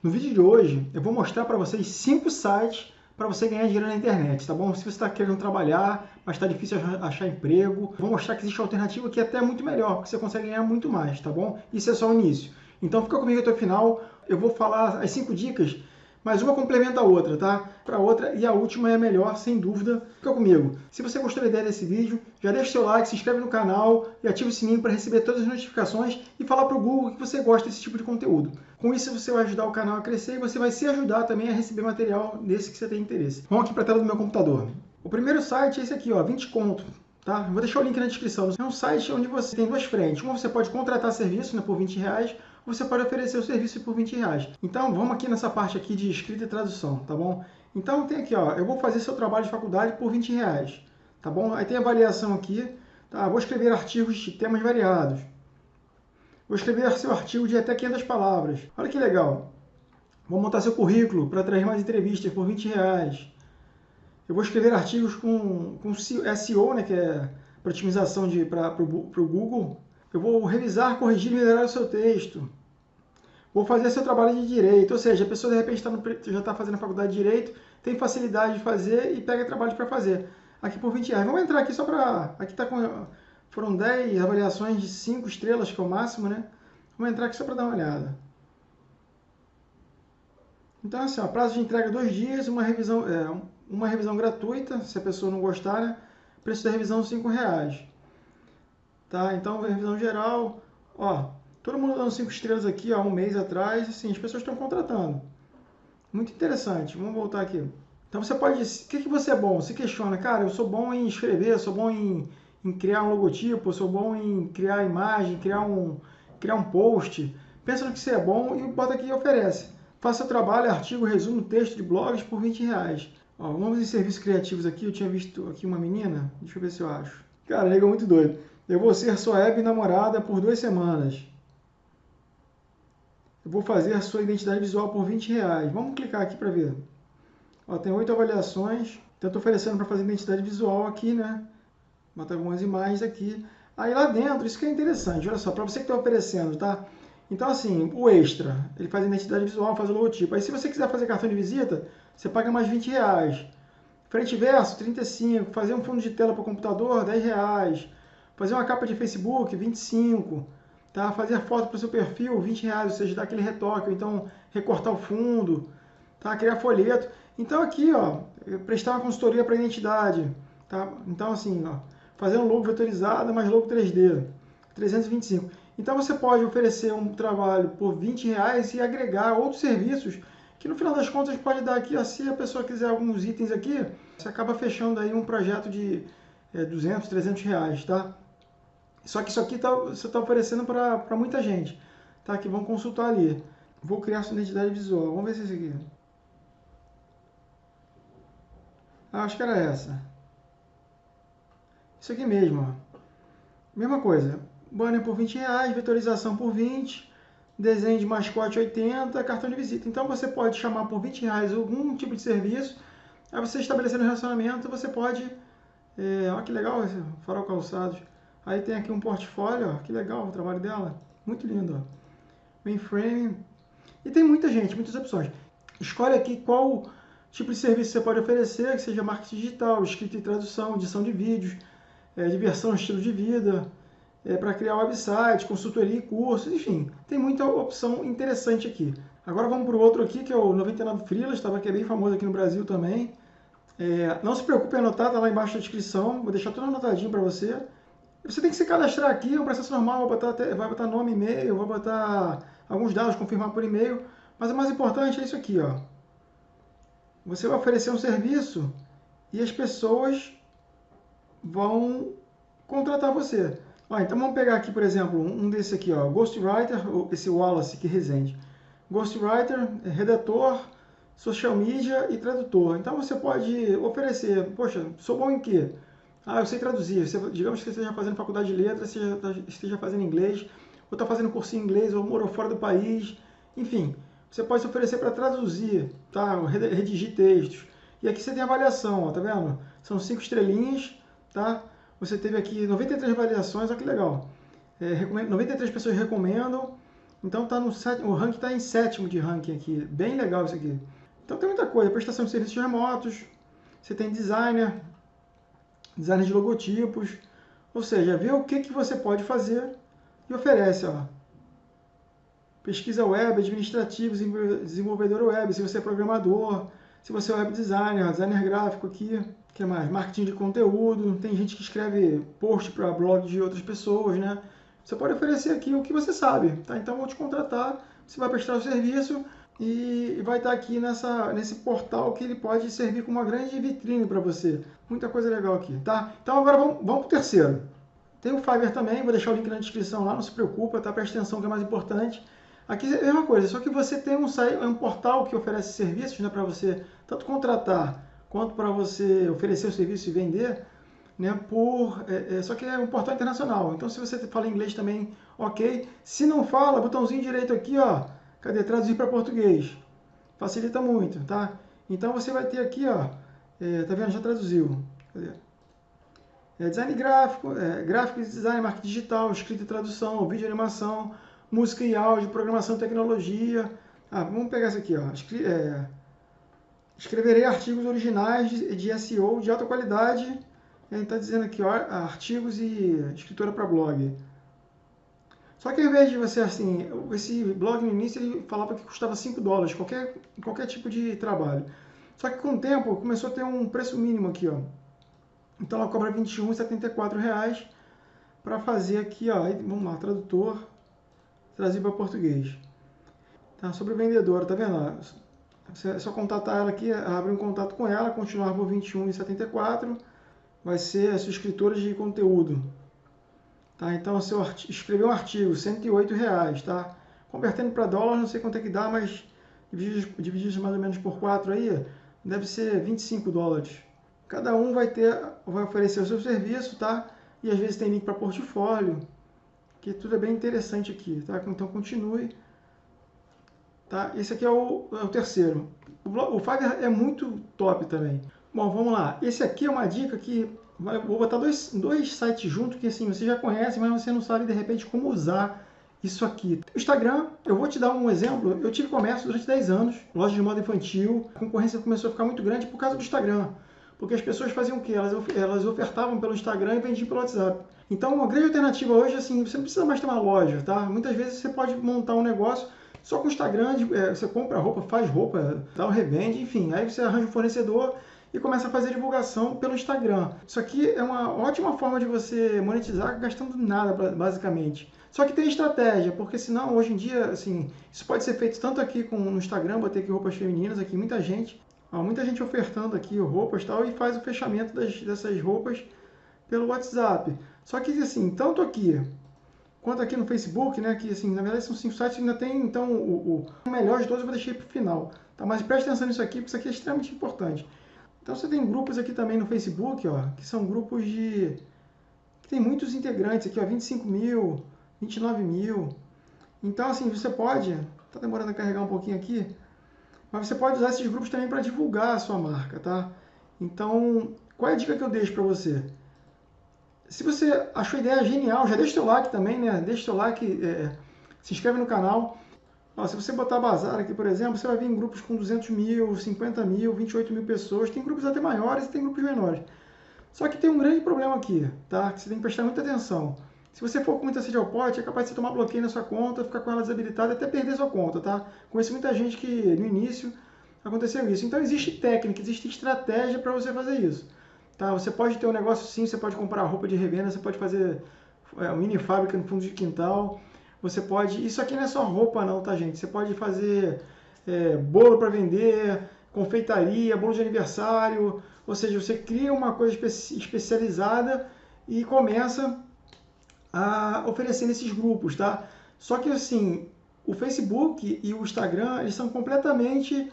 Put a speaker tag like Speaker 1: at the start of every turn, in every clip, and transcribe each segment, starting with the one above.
Speaker 1: No vídeo de hoje, eu vou mostrar para vocês cinco sites para você ganhar dinheiro na internet, tá bom? Se você está querendo trabalhar, mas está difícil achar emprego, vou mostrar que existe alternativa que é até muito melhor, porque você consegue ganhar muito mais, tá bom? Isso é só o início. Então fica comigo até o final, eu vou falar as cinco dicas mas uma complementa a outra, tá? Para outra e a última é a melhor, sem dúvida. Fica comigo. Se você gostou da ideia desse vídeo, já deixa seu like, se inscreve no canal e ativa o sininho para receber todas as notificações e falar para o Google que você gosta desse tipo de conteúdo. Com isso você vai ajudar o canal a crescer e você vai se ajudar também a receber material desse que você tem interesse. Vamos aqui para a tela do meu computador. O primeiro site é esse aqui, ó, 20 conto. Tá? Vou deixar o link na descrição. É um site onde você tem duas frentes. Uma você pode contratar serviço né, por 20 reais, você pode oferecer o serviço por 20 reais. Então, vamos aqui nessa parte aqui de escrita e tradução, tá bom? Então, tem aqui, ó, eu vou fazer seu trabalho de faculdade por 20 reais, tá bom? Aí tem a avaliação aqui, tá? Vou escrever artigos de temas variados. Vou escrever seu artigo de até 500 palavras. Olha que legal. Vou montar seu currículo para atrair mais entrevistas por 20 reais. Eu vou escrever artigos com, com SEO, né, que é para otimização para o Google. Eu vou revisar, corrigir e melhorar o seu texto vou fazer seu trabalho de direito. Ou seja, a pessoa de repente tá no, já está fazendo a faculdade de direito, tem facilidade de fazer e pega trabalho para fazer. Aqui por 20 reais. Vamos entrar aqui só para. Aqui tá com. Foram 10 avaliações de 5 estrelas, que é o máximo, né? Vamos entrar aqui só para dar uma olhada. Então, assim, ó, prazo de entrega dois dias, uma revisão, é, uma revisão gratuita, se a pessoa não gostar, né? Preço da revisão 5 reais. Tá? Então, revisão geral, ó, Todo mundo dando cinco estrelas aqui há um mês atrás, assim, as pessoas estão contratando. Muito interessante. Vamos voltar aqui. Então você pode, o que, que você é bom? Você questiona, cara, eu sou bom em escrever, sou bom em, em criar um logotipo, sou bom em criar imagem, criar um, criar um post. Pensa no que você é bom e bota aqui e oferece. Faça trabalho, artigo, resumo, texto de blogs por 20 reais. Ó, em serviços criativos aqui. Eu tinha visto aqui uma menina. Deixa eu ver se eu acho. Cara, nega muito doido. Eu vou ser sua web namorada por duas semanas. Eu vou fazer a sua identidade visual por 20 reais. Vamos clicar aqui para ver. Ó, tem oito avaliações. Então, estou oferecendo para fazer identidade visual aqui, né? Botar algumas imagens aqui. Aí lá dentro, isso que é interessante. Olha só, para você que está oferecendo, tá? Então, assim, o extra, ele faz identidade visual, faz o logotipo. Aí, se você quiser fazer cartão de visita, você paga mais 20 reais. Frente e verso, 35. Fazer um fundo de tela para o computador, 10 reais. Fazer uma capa de Facebook, 25 tá? fazer foto para o seu perfil, 20 reais, ou seja, dar aquele retoque, ou então recortar o fundo, tá? criar folheto. Então aqui, ó, prestar uma consultoria para identidade, tá? Então assim, ó, fazer um logo vetorizado, mas logo 3D, 325. Então você pode oferecer um trabalho por 20 reais e agregar outros serviços que no final das contas pode dar aqui, ó, se a pessoa quiser alguns itens aqui, você acaba fechando aí um projeto de é, 200, 300 reais, tá? Só que isso aqui tá, você está oferecendo para muita gente, tá? Que vão consultar ali. Vou criar sua identidade visual. Vamos ver se é esse aqui. Ah, acho que era essa. Isso aqui mesmo, ó. Mesma coisa. Banner por 20 reais, vetorização por 20, desenho de mascote 80, cartão de visita. Então você pode chamar por 20 reais algum tipo de serviço. Aí você estabelecendo um relacionamento, você pode. É, olha que legal esse farol calçados. Aí tem aqui um portfólio, ó, que legal o trabalho dela. Muito lindo, ó. Mainframe. E tem muita gente, muitas opções. Escolhe aqui qual tipo de serviço você pode oferecer, que seja marketing digital, escrita e tradução, edição de vídeos, é, diversão, estilo de vida, é, para criar website, consultoria e cursos, enfim, tem muita opção interessante aqui. Agora vamos para o outro aqui, que é o 99 Freelas, estava aqui é bem famoso aqui no Brasil também. É, não se preocupe em anotar, está lá embaixo na descrição, vou deixar tudo anotadinho para você. Você tem que se cadastrar aqui, é um processo normal, vai botar, vai botar nome, e-mail, vai botar alguns dados, confirmar por e-mail. Mas o mais importante é isso aqui, ó. Você vai oferecer um serviço e as pessoas vão contratar você. Ó, então vamos pegar aqui, por exemplo, um desse aqui, ó, Ghostwriter, esse Wallace que resende. Ghostwriter, redator, social media e tradutor. Então você pode oferecer, poxa, sou bom em quê? Ah, eu sei traduzir. Você, digamos que você esteja fazendo faculdade de letras, tá, esteja fazendo inglês, ou está fazendo cursinho em inglês, ou morou fora do país. Enfim, você pode se oferecer para traduzir, tá? redigir textos. E aqui você tem avaliação, ó, tá vendo? São cinco estrelinhas, tá? Você teve aqui 93 avaliações, olha que legal. É, 93 pessoas recomendam Então tá no o ranking está em sétimo de ranking aqui. Bem legal isso aqui. Então tem muita coisa. Prestação de serviços remotos. Você tem designer, designer de logotipos. Ou seja, vê o que, que você pode fazer e oferece. Ó. Pesquisa web, administrativo, desenvolvedor web, se você é programador, se você é web designer, designer gráfico aqui, que mais? Marketing de conteúdo, tem gente que escreve post para blog de outras pessoas, né? Você pode oferecer aqui o que você sabe, tá? Então vou te contratar, você vai prestar o serviço e vai estar aqui nessa, nesse portal que ele pode servir como uma grande vitrine para você. Muita coisa legal aqui, tá? Então agora vamos, vamos para o terceiro. Tem o Fiverr também, vou deixar o link na descrição lá, não se preocupa, tá? Presta atenção que é mais importante. Aqui é a mesma coisa, só que você tem um, um portal que oferece serviços né, para você tanto contratar quanto para você oferecer o serviço e vender, né, por, é, é, só que é um portal internacional. Então, se você fala inglês também, ok. Se não fala, botãozinho direito aqui, ó, cadê? Traduzir para português. Facilita muito, tá? Então, você vai ter aqui, ó, é, tá vendo? Já traduziu. Cadê? É, design gráfico, é, gráfico design, marketing digital, escrita e tradução, vídeo animação, música e áudio, programação tecnologia. Ah, vamos pegar essa aqui, ó. Escri é, escreverei artigos originais de, de SEO de alta qualidade. Ele está dizendo aqui, ó, artigos e escritora para blog. Só que ao invés de você, assim, esse blog no início ele falava que custava 5 dólares, qualquer, qualquer tipo de trabalho. Só que com o tempo começou a ter um preço mínimo aqui, ó. Então ela cobra R$ 21,74 para fazer aqui, ó, vamos lá, tradutor, traduzir para português. Tá, sobre o vendedor, tá vendo? É só contatar ela aqui, abrir um contato com ela, continuar por R$ 21,74. Vai ser a sua escritora de conteúdo. Tá? Então, se eu escrever um artigo, R$ 108,00, tá? Convertendo para dólar, não sei quanto é que dá, mas dividido mais ou menos por 4 aí, deve ser 25 dólares. Cada um vai ter, vai oferecer o seu serviço, tá? E às vezes tem link para portfólio, que tudo é bem interessante aqui, tá? Então continue. Tá? Esse aqui é o, é o terceiro. O, o Fiverr é muito top também. Bom, vamos lá. Esse aqui é uma dica que vou botar dois, dois sites juntos que assim você já conhece, mas você não sabe de repente como usar isso aqui. O Instagram, eu vou te dar um exemplo. Eu tive comércio durante 10 anos, loja de moda infantil. A concorrência começou a ficar muito grande por causa do Instagram. Porque as pessoas faziam o quê? Elas, elas ofertavam pelo Instagram e vendiam pelo WhatsApp. Então, uma grande alternativa hoje, assim, você não precisa mais ter uma loja, tá? Muitas vezes você pode montar um negócio só com o Instagram, é, você compra roupa, faz roupa, tal, revende, enfim. Aí você arranja um fornecedor e começa a fazer divulgação pelo Instagram. Isso aqui é uma ótima forma de você monetizar gastando nada, basicamente. Só que tem estratégia, porque senão hoje em dia, assim, isso pode ser feito tanto aqui com, no Instagram, botei aqui roupas femininas, aqui muita gente, ó, muita gente ofertando aqui roupas tal, e faz o fechamento das, dessas roupas pelo WhatsApp. Só que assim, tanto aqui quanto aqui no Facebook, né, que assim, na verdade são cinco sites, ainda tem então o, o melhor de todos, eu vou deixar para o final. Tá? Mas preste atenção nisso aqui, porque isso aqui é extremamente importante. Então você tem grupos aqui também no Facebook, ó, que são grupos de... que tem muitos integrantes aqui, ó, 25 mil, 29 mil. Então assim, você pode... Tá demorando a carregar um pouquinho aqui, mas você pode usar esses grupos também para divulgar a sua marca, tá? Então, qual é a dica que eu deixo para você? Se você achou a ideia genial, já deixa o seu like também, né? Deixa o seu like, é, se inscreve no canal. Ó, se você botar bazar aqui, por exemplo, você vai vir em grupos com 200 mil, 50 mil, 28 mil pessoas. Tem grupos até maiores e tem grupos menores. Só que tem um grande problema aqui, tá? Que você tem que prestar muita atenção. Se você for com muita sede ao pote, é capaz de você tomar bloqueio na sua conta, ficar com ela desabilitada até perder sua conta, tá? Conheço muita gente que no início aconteceu isso. Então existe técnica, existe estratégia para você fazer isso. Tá? Você pode ter um negócio sim, você pode comprar roupa de revenda, você pode fazer é, mini fábrica no fundo de quintal. Você pode. Isso aqui não é só roupa, não, tá, gente? Você pode fazer é, bolo para vender, confeitaria, bolo de aniversário. Ou seja, você cria uma coisa espe especializada e começa a oferecer nesses grupos, tá? Só que assim, o Facebook e o Instagram eles são completamente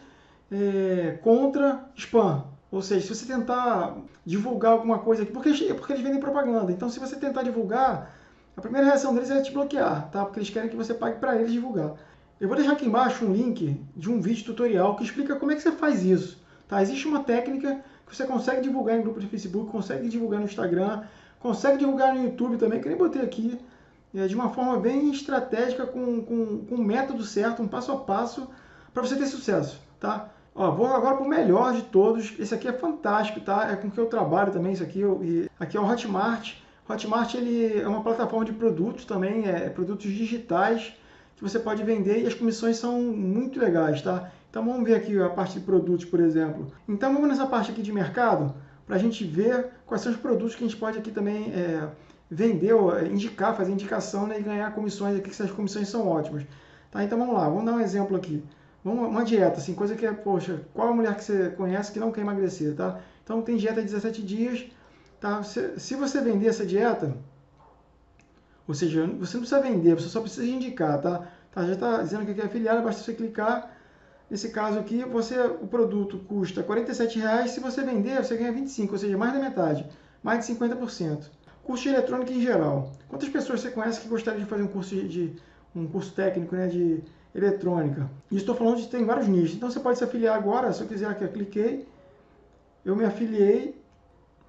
Speaker 1: é, contra spam. Ou seja, se você tentar divulgar alguma coisa aqui, porque porque eles vendem propaganda. Então, se você tentar divulgar, a primeira reação deles é te bloquear, tá? Porque eles querem que você pague para eles divulgar. Eu vou deixar aqui embaixo um link de um vídeo tutorial que explica como é que você faz isso. Tá? Existe uma técnica que você consegue divulgar em grupo de Facebook, consegue divulgar no Instagram, consegue divulgar no YouTube também, que nem botei aqui. é, de uma forma bem estratégica, com, com, com um método certo, um passo a passo, para você ter sucesso, tá? Ó, vou agora para o melhor de todos. Esse aqui é fantástico, tá? É com que eu trabalho também, isso aqui. Eu, aqui é o Hotmart. Hotmart ele é uma plataforma de produtos também, é, produtos digitais que você pode vender e as comissões são muito legais, tá? Então vamos ver aqui a parte de produtos, por exemplo. Então vamos nessa parte aqui de mercado para a gente ver quais são os produtos que a gente pode aqui também é, vender, ou é, indicar, fazer indicação né, e ganhar comissões aqui, que essas comissões são ótimas. Tá? Então vamos lá, vamos dar um exemplo aqui. Vamos, uma dieta, assim, coisa que é, poxa, qual a mulher que você conhece que não quer emagrecer, tá? Então tem dieta de 17 dias, tá? Se, você vender essa dieta, ou seja, você não precisa vender, você só precisa indicar, tá? tá já está dizendo que é afiliado, basta você clicar. Nesse caso aqui, você, o produto custa R$ reais, se você vender, você ganha 25, ou seja, mais da metade, mais de 50%. Curso de eletrônica em geral. Quantas pessoas você conhece que gostariam de fazer um curso de, de um curso técnico, né, de eletrônica? E estou falando de tem vários nichos. Então você pode se afiliar agora, se eu quiser aqui, eu cliquei, eu me afiliei,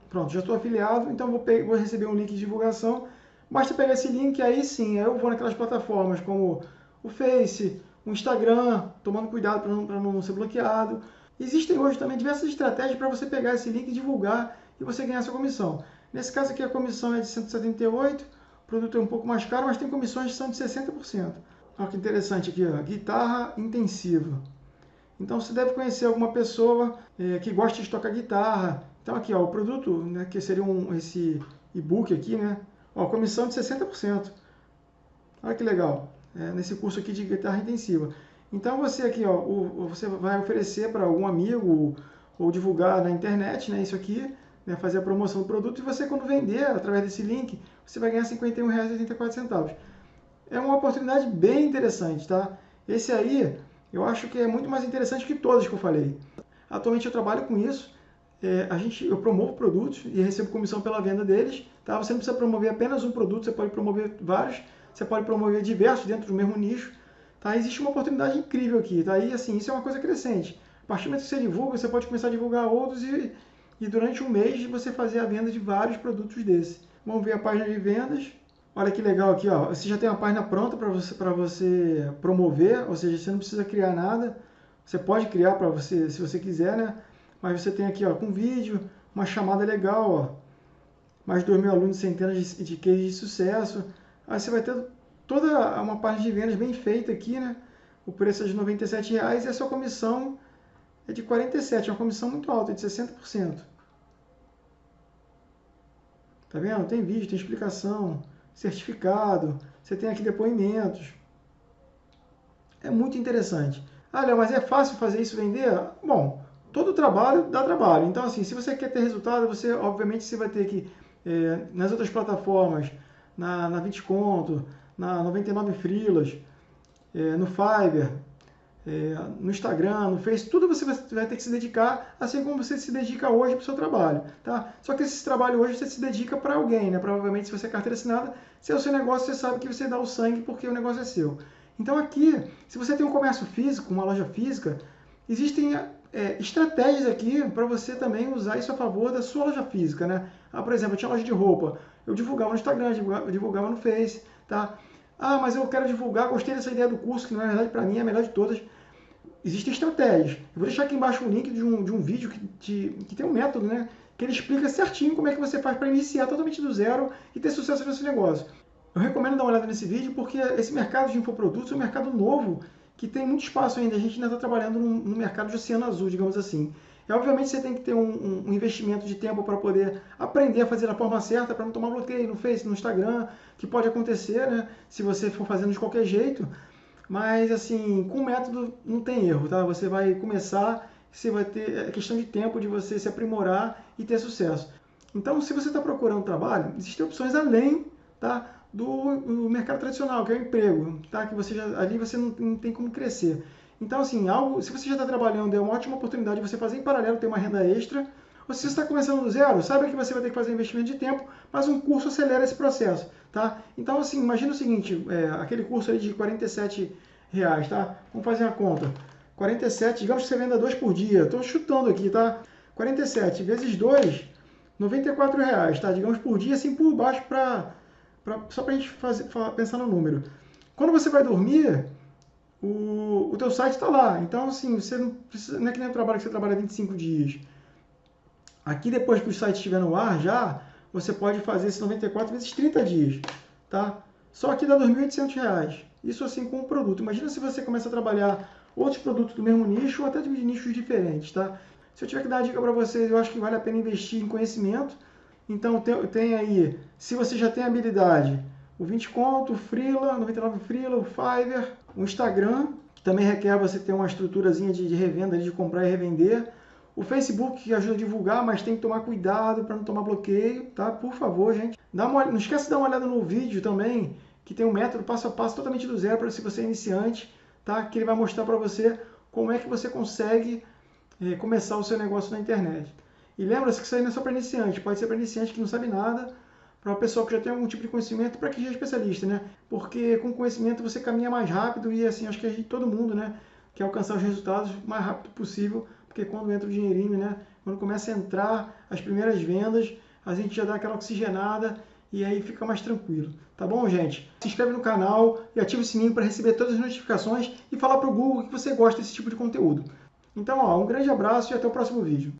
Speaker 1: pronto, já estou afiliado, então vou, vou receber um link de divulgação Basta pegar esse link, aí sim, aí eu vou naquelas plataformas como o Face, o Instagram, tomando cuidado para não, não ser bloqueado. Existem hoje também diversas estratégias para você pegar esse link, divulgar e você ganhar sua comissão. Nesse caso aqui a comissão é de 178, o produto é um pouco mais caro, mas tem comissões que são de 60%. Olha que interessante aqui, ó, guitarra intensiva. Então você deve conhecer alguma pessoa é, que gosta de tocar guitarra. Então aqui ó, o produto, né, que seria um, esse e-book aqui, né, Ó, comissão de 60%. Olha que legal. É, nesse curso aqui de guitarra intensiva. Então você aqui, ó, o, você vai oferecer para algum amigo ou divulgar na internet, né, isso aqui, né, fazer a promoção do produto e você quando vender através desse link, você vai ganhar R$ 51,84. É uma oportunidade bem interessante, tá? Esse aí, eu acho que é muito mais interessante que todos que eu falei. Atualmente eu trabalho com isso, é, a gente, eu promovo produtos e recebo comissão pela venda deles. Tá? Você não precisa promover apenas um produto, você pode promover vários, você pode promover diversos dentro do mesmo nicho. Tá? Existe uma oportunidade incrível aqui. Tá? E assim, isso é uma coisa crescente. A partir do momento que você divulga, você pode começar a divulgar outros e, e durante um mês você fazer a venda de vários produtos desse. Vamos ver a página de vendas. Olha que legal aqui, ó. Você já tem uma página pronta para você, você promover, ou seja, você não precisa criar nada. Você pode criar para você, se você quiser, né? Mas você tem aqui ó, com vídeo, uma chamada legal, ó, mais 2 mil alunos, centenas de, de cases de sucesso. Aí você vai ter toda uma parte de vendas bem feita aqui, né? O preço é de R$ reais e a sua comissão é de 47, é uma comissão muito alta, é de 60%. Tá vendo? Tem vídeo, tem explicação, certificado, você tem aqui depoimentos. É muito interessante. Ah, mas é fácil fazer isso vender? Bom, todo trabalho dá trabalho. Então, assim, se você quer ter resultado, você, obviamente, você vai ter que, é, nas outras plataformas, na, na 20 Conto, na 99 Frilas, é, no Fiverr, é, no Instagram, no Face, tudo você vai ter que se dedicar, assim como você se dedica hoje para o seu trabalho, tá? Só que esse trabalho hoje você se dedica para alguém, né? Provavelmente, se você é carteira assinada, se é o seu negócio, você sabe que você dá o sangue porque o negócio é seu. Então, aqui, se você tem um comércio físico, uma loja física, existem é, estratégias aqui para você também usar isso a favor da sua loja física, né? Ah, por exemplo, eu tinha loja de roupa, eu divulgava no Instagram, divulgava, divulgava no Face, tá? Ah, mas eu quero divulgar, gostei dessa ideia do curso, que na verdade para mim é a melhor de todas. Existem estratégias. Eu vou deixar aqui embaixo um link de um, de um vídeo que, de, que tem um método, né? Que ele explica certinho como é que você faz para iniciar totalmente do zero e ter sucesso nesse negócio. Eu recomendo dar uma olhada nesse vídeo porque esse mercado de infoprodutos é um mercado novo que tem muito espaço ainda. A gente ainda está trabalhando no, mercado de oceano azul, digamos assim. E, obviamente, você tem que ter um, um investimento de tempo para poder aprender a fazer da forma certa, para não tomar bloqueio no Face, no Instagram, que pode acontecer, né? Se você for fazendo de qualquer jeito. Mas, assim, com método não tem erro, tá? Você vai começar, você vai ter é questão de tempo de você se aprimorar e ter sucesso. Então, se você está procurando trabalho, existem opções além, tá? Do, do, mercado tradicional, que é o emprego, tá? Que você já, ali você não, não tem como crescer. Então, assim, algo, se você já está trabalhando, é uma ótima oportunidade de você fazer em paralelo, ter uma renda extra. Ou se você está começando do zero, saiba que você vai ter que fazer investimento de tempo, mas um curso acelera esse processo, tá? Então, assim, imagina o seguinte, é, aquele curso aí de 47 reais, tá? Vamos fazer a conta. 47, digamos que você venda dois por dia. Estou chutando aqui, tá? 47 vezes 2, 94 reais, tá? Digamos por dia, assim por baixo para pra, só para a gente fazer, pensar no número. Quando você vai dormir, o, o teu site está lá. Então, assim, você não, precisa, não é que nem o trabalho que você trabalha 25 dias. Aqui, depois que o site estiver no ar já, você pode fazer esse 94 vezes 30 dias, tá? Só que dá R$ 2.800. Isso assim com o produto. Imagina se você começa a trabalhar outros produtos do mesmo nicho ou até de nichos diferentes, tá? Se eu tiver que dar dica para vocês, eu acho que vale a pena investir em conhecimento. Então tem, tem aí, se você já tem habilidade, o 20 conto, o Freela, 99 Freela, o Fiverr, o Instagram, que também requer você ter uma estruturazinha de, de revenda, de comprar e revender. O Facebook que ajuda a divulgar, mas tem que tomar cuidado para não tomar bloqueio, tá? Por favor, gente. Dá uma, não esquece de dar uma olhada no vídeo também, que tem um método passo a passo totalmente do zero para se você é iniciante, tá? Que ele vai mostrar para você como é que você consegue é, começar o seu negócio na internet. E lembra-se que isso aí não é só para iniciante, pode ser para iniciante que não sabe nada, para uma pessoa que já tem algum tipo de conhecimento, para quem já é especialista, né? Porque com conhecimento você caminha mais rápido e assim, acho que a gente, todo mundo, né, quer alcançar os resultados o mais rápido possível, porque quando entra o dinheirinho, né, quando começa a entrar as primeiras vendas, a gente já dá aquela oxigenada e aí fica mais tranquilo. Tá bom, gente? Se inscreve no canal e ativa o sininho para receber todas as notificações e falar para o Google que você gosta desse tipo de conteúdo. Então, ó, um grande abraço e até o próximo vídeo.